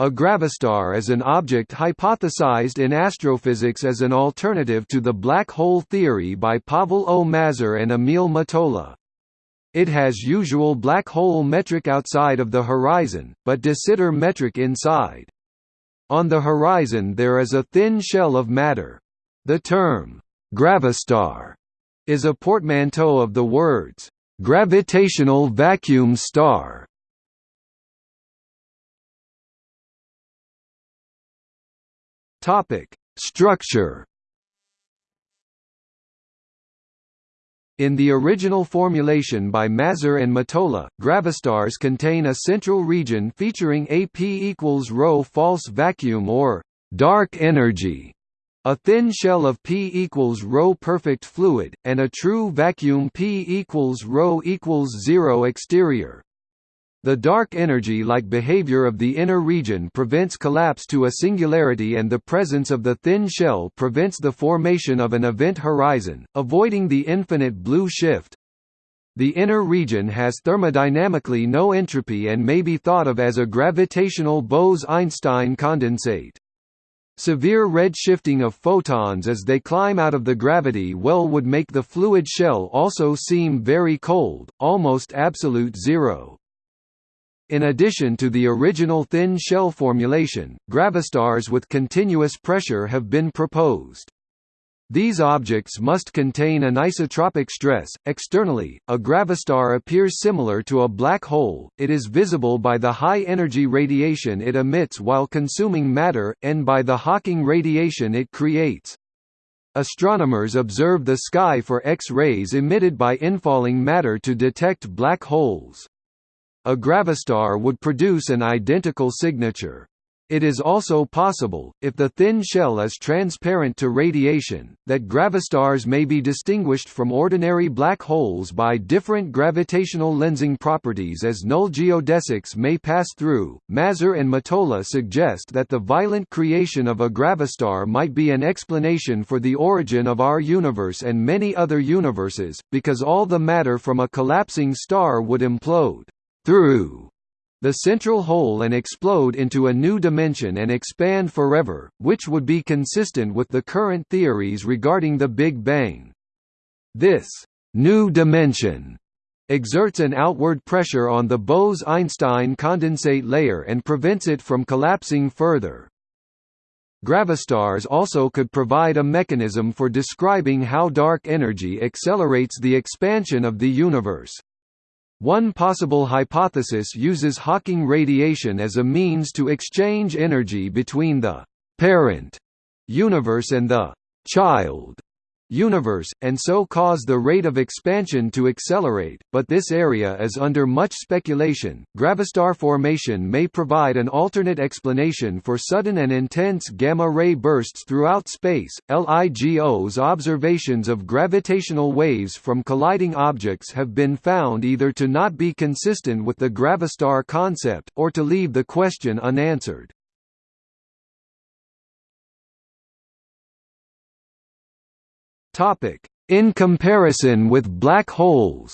A gravastar is an object hypothesized in astrophysics as an alternative to the black hole theory by Pavel O. Mazur and Emil Mottola. It has usual black hole metric outside of the horizon, but de Sitter metric inside. On the horizon there is a thin shell of matter. The term, gravastar, is a portmanteau of the words, gravitational vacuum star Topic: Structure. In the original formulation by Mazur and Mottola, gravastars contain a central region featuring AP equals rho false vacuum or dark energy, a thin shell of P equals rho perfect fluid, and a true vacuum P equals rho equals zero exterior. The dark energy-like behavior of the inner region prevents collapse to a singularity and the presence of the thin shell prevents the formation of an event horizon, avoiding the infinite blue shift. The inner region has thermodynamically no entropy and may be thought of as a gravitational Bose–Einstein condensate. Severe red shifting of photons as they climb out of the gravity well would make the fluid shell also seem very cold, almost absolute zero. In addition to the original thin shell formulation, gravastars with continuous pressure have been proposed. These objects must contain anisotropic stress. Externally, a gravastar appears similar to a black hole, it is visible by the high energy radiation it emits while consuming matter, and by the Hawking radiation it creates. Astronomers observe the sky for X-rays emitted by infalling matter to detect black holes. A gravastar would produce an identical signature. It is also possible, if the thin shell is transparent to radiation, that gravastars may be distinguished from ordinary black holes by different gravitational lensing properties as null geodesics may pass through. Mazur and Mottola suggest that the violent creation of a gravastar might be an explanation for the origin of our universe and many other universes, because all the matter from a collapsing star would implode through the central hole and explode into a new dimension and expand forever, which would be consistent with the current theories regarding the Big Bang. This new dimension exerts an outward pressure on the Bose–Einstein condensate layer and prevents it from collapsing further. Gravastars also could provide a mechanism for describing how dark energy accelerates the expansion of the universe. One possible hypothesis uses Hawking radiation as a means to exchange energy between the «parent» universe and the «child» universe, and so cause the rate of expansion to accelerate, but this area is under much speculation. Gravastar formation may provide an alternate explanation for sudden and intense gamma ray bursts throughout space. LIGO's observations of gravitational waves from colliding objects have been found either to not be consistent with the gravastar concept, or to leave the question unanswered. Topic: In comparison with black holes.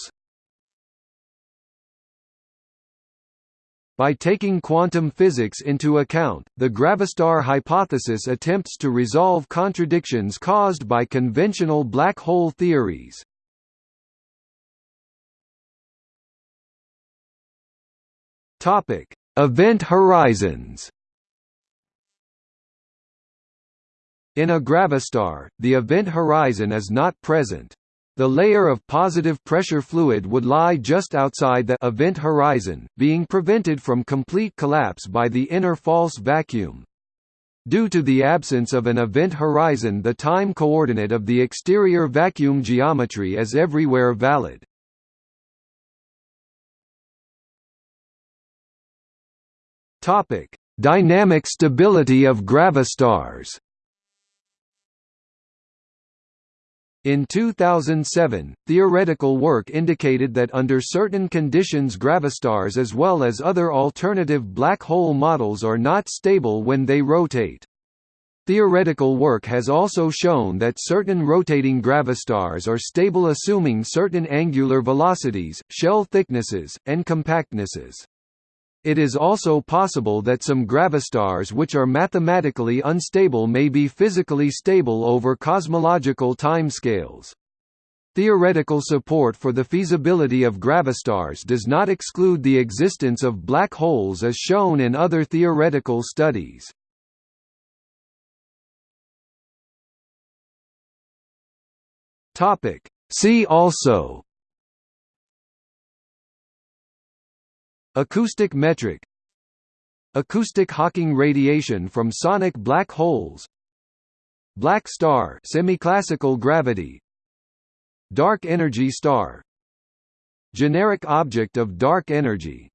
By taking quantum physics into account, the gravastar hypothesis attempts to resolve contradictions caused by conventional black hole theories. Topic: Event horizons. In a gravastar, the event horizon is not present. The layer of positive pressure fluid would lie just outside the event horizon, being prevented from complete collapse by the inner false vacuum. Due to the absence of an event horizon the time coordinate of the exterior vacuum geometry is everywhere valid. Dynamic stability of gravastars In 2007, theoretical work indicated that under certain conditions gravastars as well as other alternative black hole models are not stable when they rotate. Theoretical work has also shown that certain rotating gravastars are stable assuming certain angular velocities, shell thicknesses, and compactnesses. It is also possible that some gravastars which are mathematically unstable may be physically stable over cosmological timescales. Theoretical support for the feasibility of gravastars does not exclude the existence of black holes as shown in other theoretical studies. See also Acoustic metric. Acoustic Hawking radiation from sonic black holes. Black star semiclassical gravity. Dark energy star. Generic object of dark energy